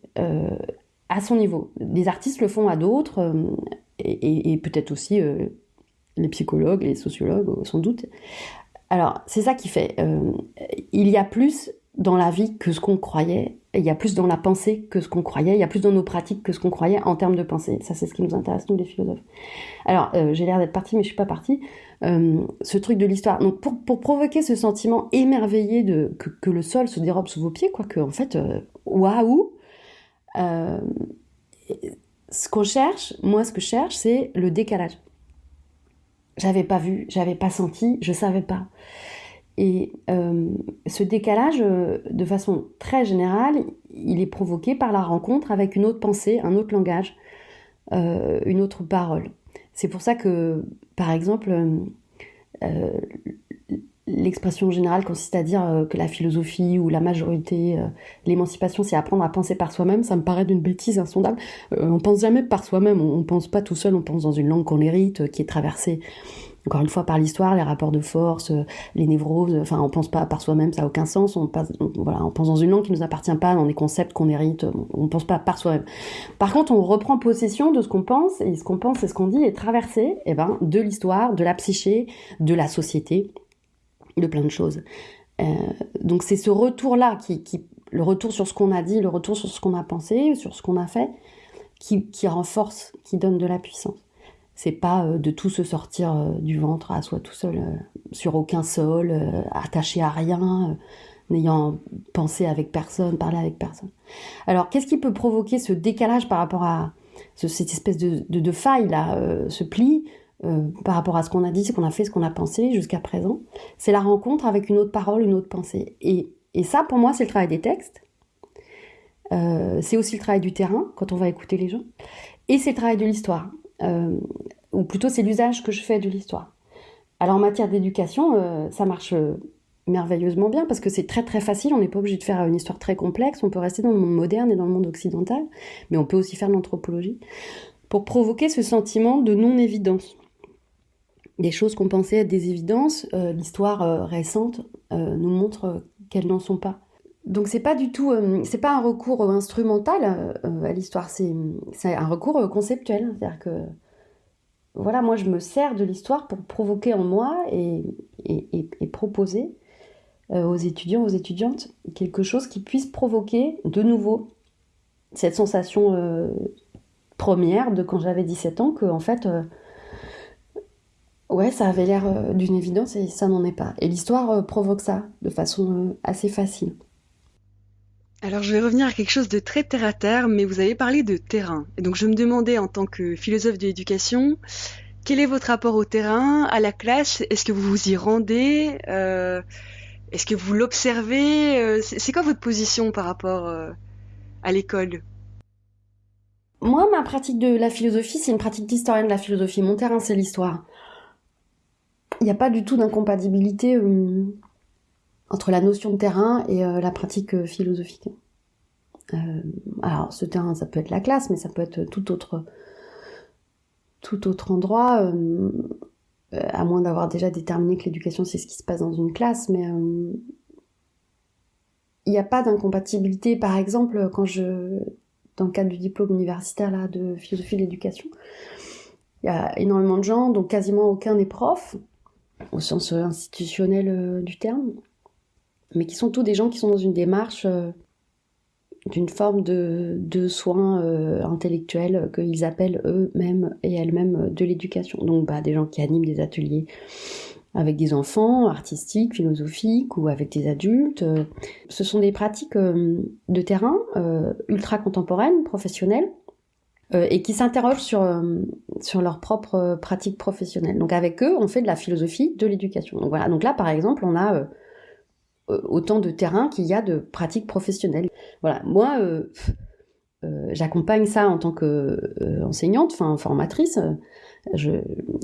Speaker 4: à son niveau. Les artistes le font à d'autres, et, peut-être aussi les psychologues, les sociologues, sans doute. Alors, c'est ça qui fait. euh, il y a plus dans la vie que ce qu'on croyait, il y a plus dans la pensée que ce qu'on croyait, il y a plus dans nos pratiques que ce qu'on croyait en termes de pensée. Ça, c'est ce qui nous intéresse, nous, les philosophes. Alors, euh, j'ai l'air d'être partie, mais je suis pas partie. Euh, ce truc de l'histoire. Donc, pour, pour, provoquer ce sentiment émerveillé de que, le sol se dérobe sous vos pieds, quoi, que en fait, euh, waouh. Euh, ce qu'on cherche, moi, ce que je cherche, c'est le décalage. J'avais pas vu, j'avais pas senti, je savais pas. Et euh, ce décalage, euh, de façon très générale, il est provoqué par la rencontre avec une autre pensée, un autre langage, euh, une autre parole. C'est pour ça que, par exemple, l'expression générale consiste à dire euh, que la philosophie ou la majorité, euh, l'émancipation, c'est apprendre à penser par soi-même. Ça me paraît d'une bêtise insondable. on pense jamais par soi-même, on, pense pas tout seul, on pense dans une langue qu'on hérite, qui est traversée encore une fois par l'histoire, les rapports de force, euh, les névroses, enfin on pense pas par soi-même, ça a aucun sens, on, voilà, on pense dans une langue qui nous appartient pas, dans des concepts qu'on hérite, on pense pas par soi-même. Par contre, on reprend possession de ce qu'on pense, et ce qu'on pense et ce qu'on dit est traversé eh ben, de l'histoire, de la psyché, de la société, de plein de choses. Euh, donc c'est ce retour-là, qui, qui, le retour sur ce qu'on a dit, le retour sur ce qu'on a pensé, sur ce qu'on a fait, qui, qui renforce, qui donne de la puissance c'est pas euh, de tout se sortir euh, du ventre à soi tout seul, sur aucun sol, attaché à rien, n'ayant pensé avec personne, parlé avec personne. Alors, qu'est-ce qui peut provoquer ce décalage par rapport à cette espèce de, de, de faille là, ce pli par rapport à ce qu'on a dit, ce qu'on a fait, ce qu'on a pensé jusqu'à présent C'est la rencontre avec une autre parole, une autre pensée. Et, ça, pour moi, c'est le travail des textes. c'est aussi le travail du terrain quand on va écouter les gens. Et c'est le travail de l'histoire. Euh, ou plutôt c'est l'usage que je fais de l'histoire. Alors en matière d'éducation, euh, ça marche euh, merveilleusement bien parce que c'est très très facile, on n'est pas obligé de faire une histoire très complexe, on peut rester dans le monde moderne et dans le monde occidental, mais on peut aussi faire de l'anthropologie, pour provoquer ce sentiment de non-évidence. Des choses qu'on pensait être des évidences, euh, l'histoire euh, récente euh, nous montre qu'elles n'en sont pas. Donc c'est pas du tout, c'est pas un recours instrumental à l'histoire, c'est un recours conceptuel, c'est-à-dire que voilà, moi je me sers de l'histoire pour provoquer en moi et, et, proposer aux étudiants, aux étudiantes, quelque chose qui puisse provoquer de nouveau cette sensation première de quand j'avais 17 ans, que en fait, ouais, ça avait l'air euh, d'une évidence et ça n'en est pas. Et l'histoire euh, provoque ça de façon euh, assez facile.
Speaker 3: Alors je vais revenir à quelque chose de très terre à terre, mais vous avez parlé de terrain. Et donc je me demandais en tant que philosophe de l'éducation, quel est votre rapport au terrain, à la classe? Est-ce que vous vous y rendez? Euh, Est-ce que vous l'observez? C'est quoi votre position par rapport à l'école?
Speaker 4: Moi, ma pratique de la philosophie, c'est une pratique d'historienne de la philosophie. Mon terrain, c'est l'histoire. Il n'y a pas du tout d'incompatibilité euh, entre la notion de terrain et euh, la pratique euh, philosophique. Alors, ce terrain, ça peut être la classe, mais ça peut être tout autre, tout autre endroit, à moins d'avoir déjà déterminé que l'éducation, c'est ce qui se passe dans une classe, mais il n'y a pas d'incompatibilité. Par exemple, quand je, dans le cadre du diplôme universitaire là, de philosophie de l'éducation, il y a énormément de gens, dont quasiment aucun n'est prof, au sens institutionnel euh, du terme, mais qui sont tous des gens qui sont dans une démarche euh, d'une forme de, de soins euh, intellectuels qu'ils appellent eux-mêmes et elles-mêmes de l'éducation. Donc bah, des gens qui animent des ateliers avec des enfants, artistiques, philosophiques ou avec des adultes. Ce sont des pratiques euh, de terrain euh, ultra contemporaines, professionnelles, euh, et qui s'interrogent sur, euh, sur leur propre pratique professionnelle. Donc avec eux, on fait de la philosophie de l'éducation. Donc voilà, donc là par exemple, on a autant de terrain qu'il y a de pratiques professionnelles. Voilà, moi, euh, euh, j'accompagne ça en tant qu'enseignante, enfin formatrice.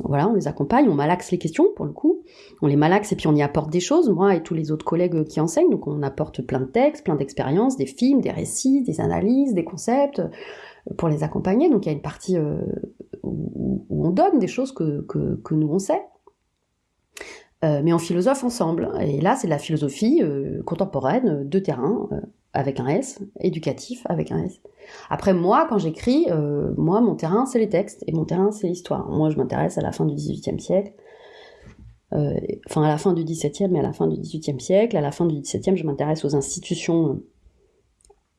Speaker 4: Voilà, on les accompagne, on malaxe les questions pour le coup, on les malaxe et puis on y apporte des choses, moi et tous les autres collègues qui enseignent, donc on apporte plein de textes, plein d'expériences, des films, des récits, des analyses, des concepts pour les accompagner. Donc il y a une partie euh, où, on donne des choses que, que, nous on sait, euh, mais en philosophe ensemble. Et là, c'est de la philosophie euh, contemporaine de terrain, avec un S, éducatif avec un S. Après, moi, quand j'écris, moi, mon terrain, c'est les textes, et mon terrain, c'est l'histoire. Moi, je m'intéresse à la fin du XVIIIe siècle, enfin à la fin du XVIIe, mais à la fin du XVIIIe siècle. À la fin du XVIIe, je m'intéresse aux institutions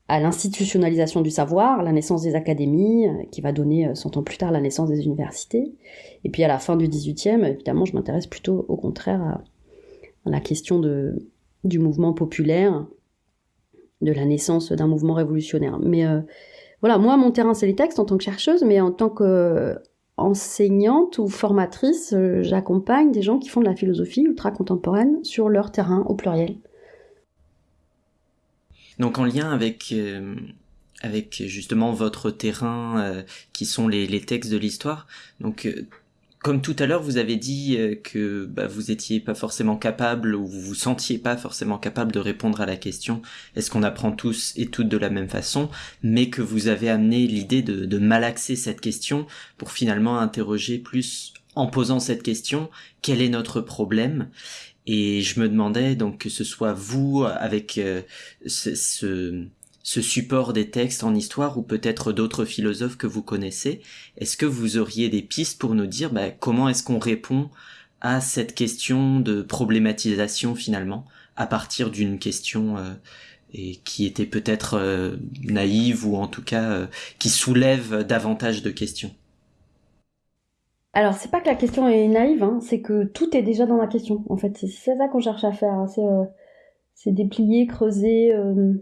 Speaker 4: à l'institutionnalisation du savoir, la naissance des académies, euh, qui va donner 100 ans plus tard la naissance des universités. Et puis à la fin du 18e, évidemment, je m'intéresse plutôt au contraire à, la question du mouvement populaire, de la naissance d'un mouvement révolutionnaire. Mais voilà, moi, mon terrain, c'est les textes en tant que chercheuse, mais en tant qu'enseignante ou formatrice, j'accompagne des gens qui font de la philosophie ultra contemporaine sur leur terrain au pluriel.
Speaker 2: Donc en lien avec euh, avec justement votre terrain euh, qui sont les, les textes de l'histoire. Donc euh, comme tout à l'heure, vous avez dit que bah, vous étiez pas forcément capable ou vous vous sentiez pas forcément capable de répondre à la question est-ce qu'on apprend tous et toutes de la même façon, mais que vous avez amené l'idée de, de malaxer cette question pour finalement interroger plus en posant cette question quel est notre problème? Et je me demandais donc que ce soit vous avec euh, ce, support des textes en histoire ou peut-être d'autres philosophes que vous connaissez, est-ce que vous auriez des pistes pour nous dire bah, comment est-ce qu'on répond à cette question de problématisation finalement à partir d'une question euh, et qui était peut-être euh, naïve ou en tout cas qui soulève davantage de questions?
Speaker 4: Alors, c'est pas que la question est naïve, hein, c'est que tout est déjà dans la question. En fait, c'est ça qu'on cherche à faire. Hein, euh, c'est déplier, creuser. Euh.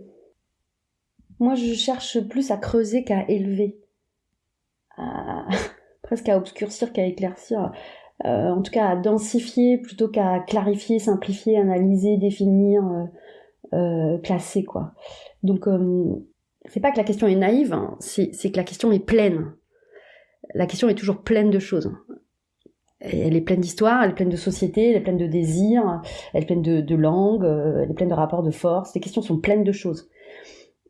Speaker 4: Moi, je cherche plus à creuser qu'à élever. presque à obscurcir qu'à éclaircir. Euh, en tout cas, à densifier plutôt qu'à clarifier, simplifier, analyser, définir, classer, quoi. Donc, c'est pas que la question est naïve, hein, c'est que la question est pleine la question est toujours pleine de choses. Elle est pleine d'histoire, elle est pleine de société, elle est pleine de désirs, elle est pleine de, langues, euh, elle est pleine de rapports de force. Les questions sont pleines de choses.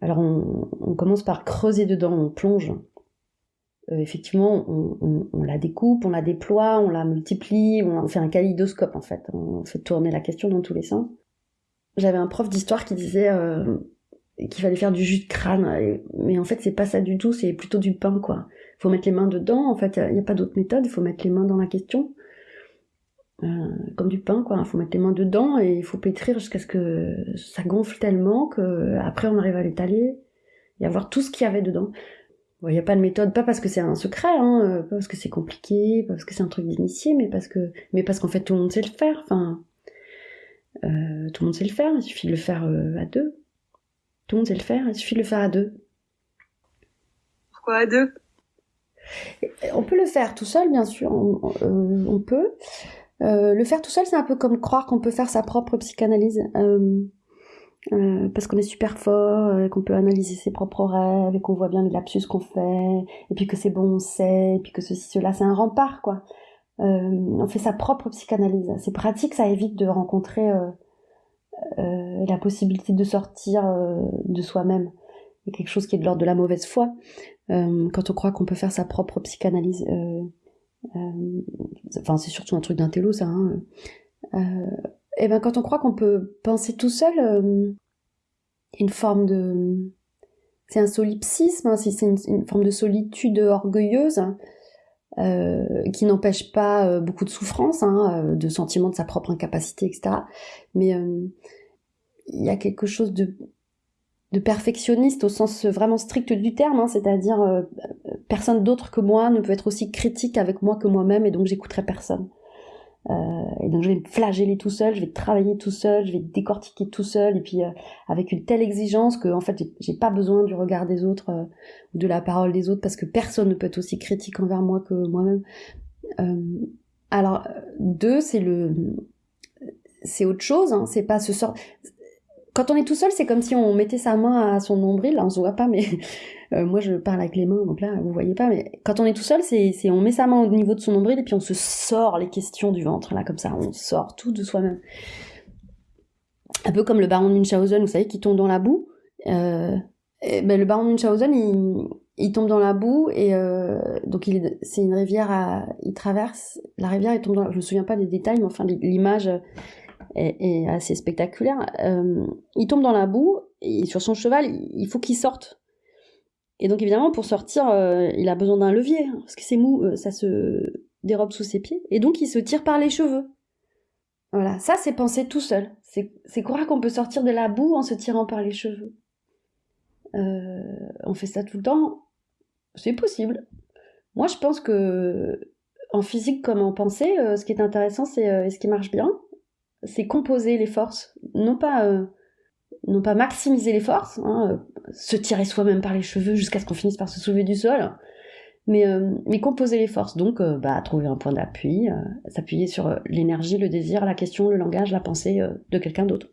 Speaker 4: Alors on, commence par creuser dedans, on plonge. Euh, effectivement, on, la découpe, on la déploie, on la multiplie, on fait un kaléidoscope en fait. On fait tourner la question dans tous les sens. J'avais un prof d'histoire qui disait euh, qu'il fallait faire du jus de crâne, mais en fait c'est pas ça du tout, c'est plutôt du pain quoi faut mettre les mains dedans. En fait, il n'y a, pas d'autre méthode. Il faut mettre les mains dans la question. Euh, comme du pain, quoi. Il faut mettre les mains dedans et il faut pétrir jusqu'à ce que ça gonfle tellement que après on arrive à l'étaler et à voir tout ce qu'il y avait dedans. Il n'y a pas de méthode, pas parce que c'est un secret, hein, euh, pas parce que c'est compliqué, pas parce que c'est un truc d'initié, mais parce que, mais parce qu'en fait tout le monde sait le faire. Enfin, euh, tout le monde sait le faire. Il suffit de le faire à deux. Tout le monde sait le faire. Il suffit de le faire à deux.
Speaker 3: Pourquoi à deux?
Speaker 4: On peut le faire tout seul, bien sûr, on, euh, peut. Euh, le faire tout seul, c'est un peu comme croire qu'on peut faire sa propre psychanalyse. Euh, parce qu'on est super fort, qu'on peut analyser ses propres rêves, et qu'on voit bien les lapsus qu'on fait, et puis que c'est bon, on sait, et puis que ceci, cela, c'est un rempart, quoi. on fait sa propre psychanalyse. C'est pratique, ça évite de rencontrer la possibilité de sortir de soi-même. Il quelque chose qui est de l'ordre de la mauvaise foi. Euh, quand on croit qu'on peut faire sa propre psychanalyse. Euh, euh, enfin, c'est surtout un truc d'un télo, ça. Hein. et ben, quand on croit qu'on peut penser tout seul, une forme de c'est un solipsisme, hein, c'est une, forme de solitude orgueilleuse qui n'empêche pas beaucoup de souffrance, hein, de sentiment de sa propre incapacité, etc. Mais il y a quelque chose de de perfectionniste au sens vraiment strict du terme, hein, c'est-à-dire euh, personne d'autre que moi ne peut être aussi critique avec moi que moi-même et donc j'écouterai personne. Euh, et donc je vais me flageller tout seul, je vais travailler tout seul, je vais décortiquer tout seul et puis euh, avec une telle exigence que en fait j'ai pas besoin du regard des autres ou de la parole des autres parce que personne ne peut être aussi critique envers moi que moi-même. alors deux c'est le c'est autre chose, hein, c'est pas ce sort quand on est tout seul, c'est comme si on mettait sa main à son nombril. Là, on se voit pas, mais euh, moi je parle avec les mains, donc là vous voyez pas. Mais quand on est tout seul, c'est on met sa main au niveau de son nombril et puis on se sort les questions du ventre là comme ça. On sort tout de soi-même. Un peu comme le baron de Munchausen, vous savez, qui tombe dans la boue. Euh, ben, le baron de Munchausen, il, tombe dans la boue et euh, donc c'est une rivière, à, il traverse la rivière, il tombe dans, je me souviens pas des détails, mais enfin l'image est, assez spectaculaire. Euh, il tombe dans la boue sur son cheval, il faut qu'il sorte. Et donc évidemment, pour sortir, euh, il a besoin d'un levier, parce que c'est mou, euh, ça se dérobe sous ses pieds. Et donc il se tire par les cheveux. Voilà, ça c'est penser tout seul. C'est croire qu'on peut sortir de la boue en se tirant par les cheveux? on fait ça tout le temps, c'est possible. Moi, je pense que en physique comme en pensée, ce qui est intéressant, c'est ce qui marche bien, c'est composer les forces, non pas pas maximiser les forces, hein, se tirer soi-même par les cheveux jusqu'à ce qu'on finisse par se soulever du sol, mais, euh, composer les forces. Donc, euh, bah, trouver un point d'appui, euh, s'appuyer sur l'énergie, le désir, la question, le langage, la pensée de quelqu'un d'autre.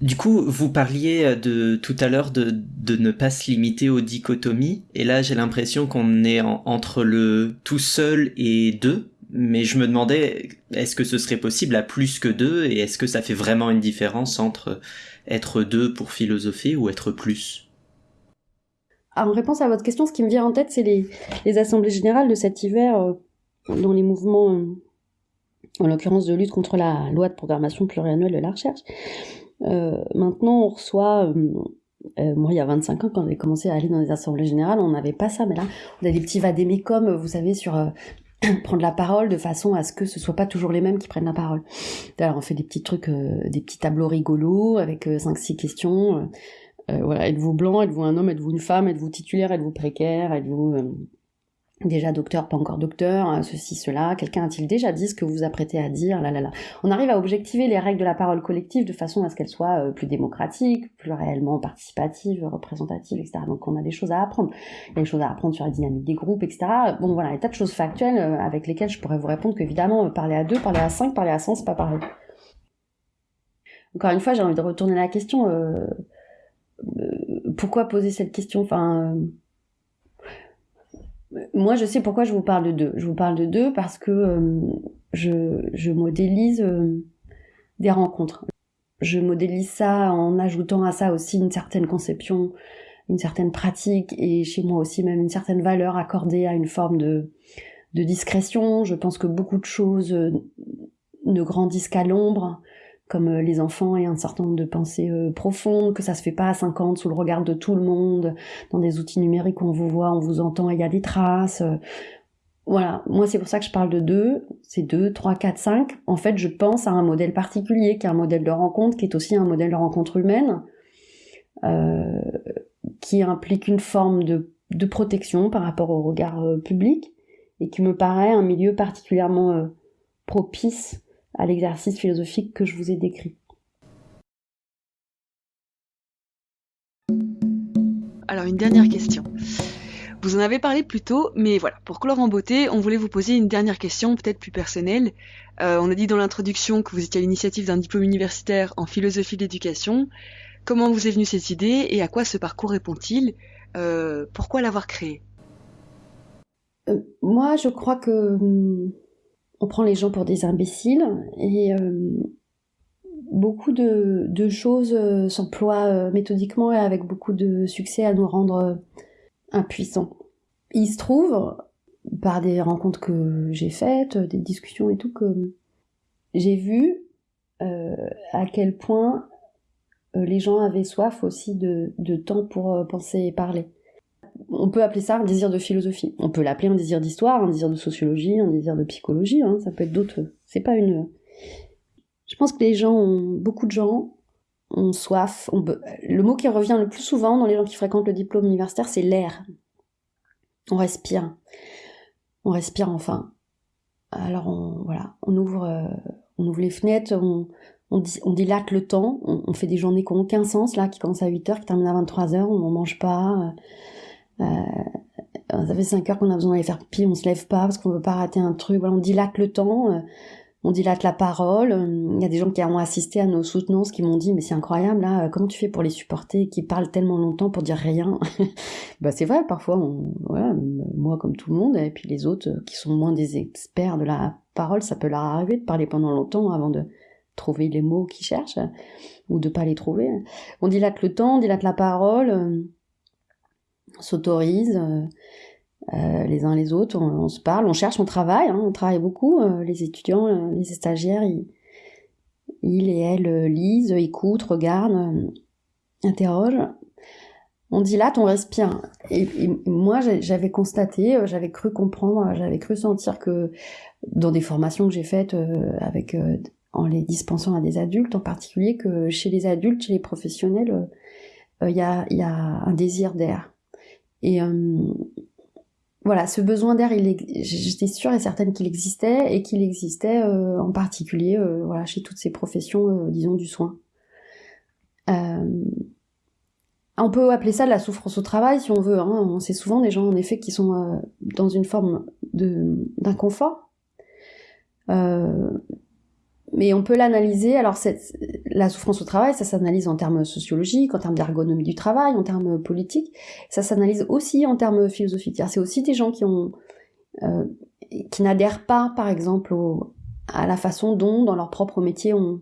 Speaker 2: Du coup, vous parliez de tout à l'heure de, de, ne pas se limiter aux dichotomies, et là j'ai l'impression qu'on est entre le tout seul et deux, mais je me demandais, est-ce que ce serait possible à plus que deux et est-ce que ça fait vraiment une différence entre être deux pour philosopher ou être plus?
Speaker 4: En réponse à votre question, ce qui me vient en tête, c'est les, assemblées générales de cet hiver euh, dans les mouvements, euh, en l'occurrence de lutte contre la loi de programmation pluriannuelle de la recherche. Euh, maintenant, on reçoit moi, il y a 25 ans, quand j'ai commencé à aller dans les assemblées générales, on n'avait pas ça, mais là, on a des petits vadémécums, vous savez, sur prendre la parole de façon à ce que ce soit pas toujours les mêmes qui prennent la parole. Alors on fait des petits trucs, euh, des petits tableaux rigolos avec 5-6 euh, questions. Euh, voilà, êtes-vous blanc, êtes-vous un homme, êtes-vous une femme, êtes-vous titulaire, êtes-vous précaire, êtes-vous déjà docteur, pas encore docteur, hein, ceci, cela, quelqu'un a-t-il déjà dit ce que vous vous apprêtez à dire, là, là, là. On arrive à objectiver les règles de la parole collective de façon à ce qu'elles soient euh, plus démocratiques, plus réellement participatives, représentatives, etc. Donc on a des choses à apprendre. Il y a des choses à apprendre sur la dynamique des groupes, etc. Bon voilà, il y a tas de choses factuelles euh, avec lesquelles je pourrais vous répondre qu'évidemment, euh, parler à deux, parler à cinq, parler à cent, c'est pas pareil. Encore une fois, j'ai envie de retourner la question. pourquoi poser cette question? Enfin moi, je sais pourquoi je vous parle de deux. Je vous parle de deux parce que euh, je, modélise euh, des rencontres. Je modélise ça en ajoutant à ça aussi une certaine conception, une certaine pratique et chez moi aussi même une certaine valeur accordée à une forme de, discrétion. Je pense que beaucoup de choses euh, ne grandissent qu'à l'ombre comme euh, les enfants et un certain nombre de pensées euh, profondes, que ça se fait pas à 50 sous le regard de tout le monde, dans des outils numériques où on vous voit, on vous entend, il y a des traces. Euh. Voilà, moi c'est pour ça que je parle de deux, c'est deux, trois, quatre, cinq. En fait, je pense à un modèle particulier, qui est un modèle de rencontre, qui est aussi un modèle de rencontre humaine, qui implique une forme de, protection par rapport au regard public, et qui me paraît un milieu particulièrement propice à l'exercice philosophique que je vous ai décrit.
Speaker 3: Alors une dernière question. Vous en avez parlé plus tôt, mais voilà, pour clore en beauté, on voulait vous poser une dernière question, peut-être plus personnelle. Euh, on a dit dans l'introduction que vous étiez à l'initiative d'un diplôme universitaire en philosophie de l'éducation. Comment vous est venue cette idée et à quoi ce parcours répond-il? Euh, Pourquoi l'avoir créé?
Speaker 4: Euh, Moi, je crois que hum, on prend les gens pour des imbéciles et euh, beaucoup de, choses euh, s'emploient euh, méthodiquement et avec beaucoup de succès à nous rendre impuissants. Il se trouve, par des rencontres que j'ai faites, des discussions et tout, que j'ai vu à quel point les gens avaient soif aussi de, de temps pour penser et parler on peut appeler ça un désir de philosophie. On peut l'appeler un désir d'histoire, un désir de sociologie, un désir de psychologie. Hein. ça peut être d'autres. C'est pas une. Je pense que les gens beaucoup de gens ont soif. Le mot qui revient le plus souvent dans les gens qui fréquentent le diplôme universitaire, c'est l'air. On respire. On respire enfin. Alors on voilà, on ouvre, euh, les fenêtres, on, dilate le temps, on, fait des journées qui n'ont aucun sens, là, qui commencent à 8h, qui terminent à 23h, on n'en mange pas. Euh, ça fait 5 heures qu'on a besoin d'aller faire pipi, on se lève pas parce qu'on veut pas rater un truc. Voilà, on dilate le temps, euh, on dilate la parole. Il y a des gens qui ont assisté à nos soutenances qui m'ont dit mais c'est incroyable là, comment tu fais pour les supporter, qui parlent tellement longtemps pour dire rien? bah c'est vrai, parfois, on, voilà, moi comme tout le monde, et puis les autres qui sont moins des experts de la parole, ça peut leur arriver de parler pendant longtemps avant de trouver les mots qu'ils cherchent ou de pas les trouver. On dilate le temps, on dilate la parole s'autorise euh, euh, les uns les autres, on, se parle, on cherche, on travaille, hein, on travaille beaucoup. Euh, les étudiants, les stagiaires, ils, et elles lisent, écoutent, regardent, interrogent. On dilate, on respire. Et, moi, j'avais constaté, j'avais cru comprendre, j'avais cru sentir que dans des formations que j'ai faites avec en les dispensant à des adultes en particulier, que chez les adultes, chez les professionnels, il y, a, y, a, un désir d'air. Et voilà, ce besoin d'air, j'étais sûre et certaine qu'il existait et qu'il existait en particulier voilà, chez toutes ces professions, disons, du soin. On peut appeler ça de la souffrance au travail si on veut. Hein. C'est souvent des gens en effet qui sont euh, dans une forme d'inconfort. Euh, mais on peut l'analyser. Alors la souffrance au travail, ça s'analyse en termes sociologiques, en termes d'ergonomie du travail, en termes politiques. Ça s'analyse aussi en termes philosophiques. C'est aussi des gens qui euh, n'adhèrent pas, par exemple, à la façon dont, dans leur propre métier, on,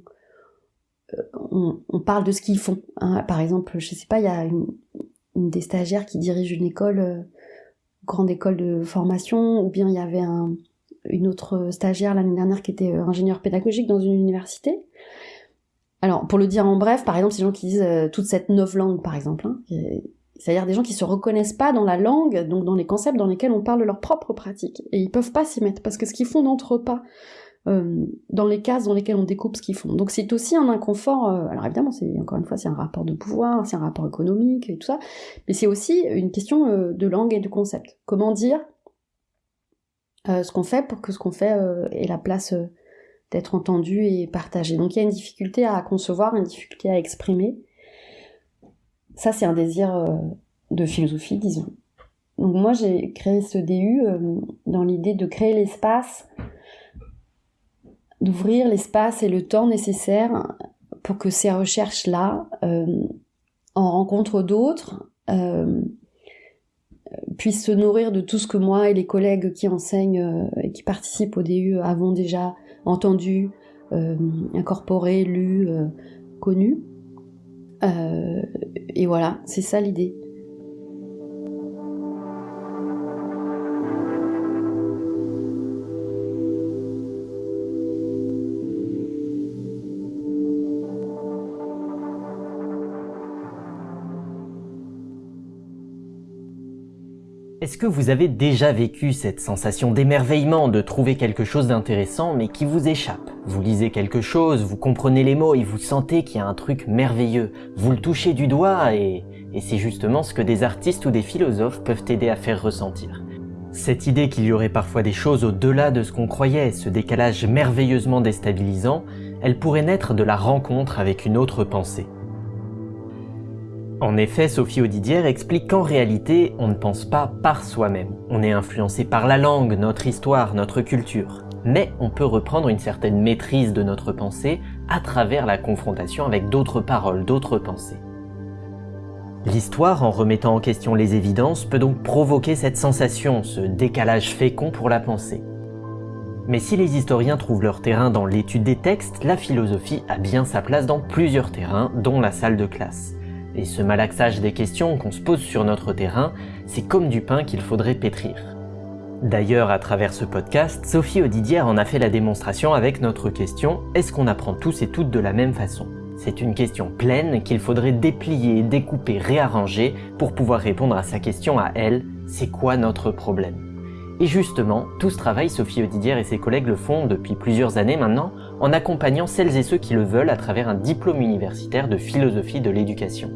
Speaker 4: on, parle de ce qu'ils font. Hein. Par exemple, je sais pas, il y a une, des stagiaires qui dirige une école, euh, grande école de formation, ou bien il y avait une autre stagiaire l'année dernière qui était euh, ingénieur pédagogique dans une université. Alors, pour le dire en bref, par exemple, ces gens qui disent euh, toute cette neuf langue, par exemple, hein, c'est-à-dire des gens qui se reconnaissent pas dans la langue, donc dans les concepts dans lesquels on parle de leur propre pratique, et ils peuvent pas s'y mettre parce que ce qu'ils font n'entre pas euh, dans les cases dans lesquelles on découpe ce qu'ils font. Donc c'est aussi un inconfort, alors évidemment, c'est encore une fois, c'est un rapport de pouvoir, c'est un rapport économique et tout ça, mais c'est aussi une question de langue et de concept. Comment dire ce qu'on fait pour que ce qu'on fait ait la place d'être entendu et partagé. Donc il y a une difficulté à concevoir, une difficulté à exprimer. Ça, c'est un désir de philosophie, disons. Donc moi, j'ai créé ce DU dans l'idée de créer l'espace d'ouvrir l'espace et le temps nécessaires pour que ces recherches-là, euh, en rencontre d'autres, euh, puissent se nourrir de tout ce que moi et les collègues qui enseignent euh, et qui participent au DU avons déjà entendu, incorporé, lu, connu. et voilà, c'est ça l'idée.
Speaker 2: Est-ce que vous avez déjà vécu cette sensation d'émerveillement de trouver quelque chose d'intéressant mais qui vous échappe? Vous lisez quelque chose, vous comprenez les mots et vous sentez qu'il y a un truc merveilleux. Vous le touchez du doigt et, c'est justement ce que des artistes ou des philosophes peuvent aider à faire ressentir. Cette idée qu'il y aurait parfois des choses au-delà de ce qu'on croyait, ce décalage merveilleusement déstabilisant, elle pourrait naître de la rencontre avec une autre pensée. En effet, Sophie Audidière explique qu'en réalité, on ne pense pas par soi-même. On est influencé par la langue, notre histoire, notre culture. Mais on peut reprendre une certaine maîtrise de notre pensée à travers la confrontation avec d'autres paroles, d'autres pensées. L'histoire, en remettant en question les évidences, peut donc provoquer cette sensation, ce décalage fécond pour la pensée. Mais si les historiens trouvent leur terrain dans l'étude des textes, la philosophie a bien sa place dans plusieurs terrains, dont la salle de classe. Et ce malaxage des questions qu'on se pose sur notre terrain, c'est comme du pain qu'il faudrait pétrir. D'ailleurs, à travers ce podcast, Sophie Audidière en a fait la démonstration avec notre question Est-ce qu'on apprend tous et toutes de la même façon? C'est une question pleine qu'il faudrait déplier, découper, réarranger pour pouvoir répondre à sa question à elle C'est quoi notre problème? Et justement, tout ce travail, Sophie Audidière et ses collègues le font depuis plusieurs années maintenant, en accompagnant celles et ceux qui le veulent à travers un diplôme universitaire de philosophie de l'éducation.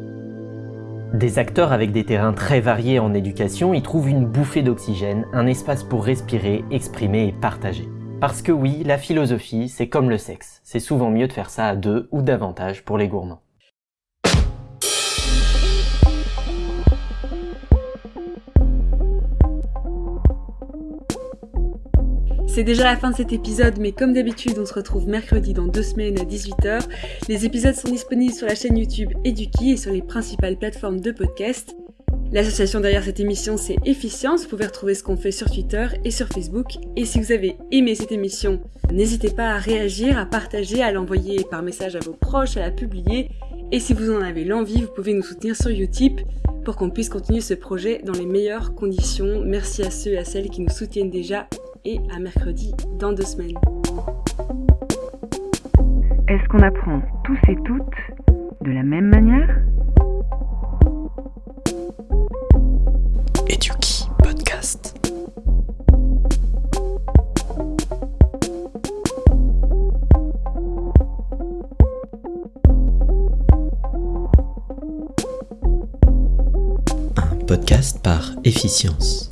Speaker 2: Des acteurs avec des terrains très variés en éducation y trouvent une bouffée d'oxygène, un espace pour respirer, exprimer et partager. Parce que oui, la philosophie, c'est comme le sexe, c'est souvent mieux de faire ça à deux ou davantage pour les gourmands.
Speaker 3: C'est déjà la fin de cet épisode, mais comme d'habitude, on se retrouve mercredi dans deux semaines à 18h. Les épisodes sont disponibles sur la chaîne YouTube Eduki et sur les principales plateformes de podcast. L'association derrière cette émission, c'est Efficience. Vous pouvez retrouver ce qu'on fait sur Twitter et sur Facebook. Et si vous avez aimé cette émission, n'hésitez pas à réagir, à partager, à l'envoyer par message à vos proches, à la publier. Et si vous en avez l'envie, vous pouvez nous soutenir sur Utip pour qu'on puisse continuer ce projet dans les meilleures conditions. Merci à ceux et à celles qui nous soutiennent déjà et à mercredi dans deux semaines.
Speaker 6: Est-ce qu'on apprend tous et toutes de la même manière?
Speaker 2: Eduki Podcast. podcast par Efficience.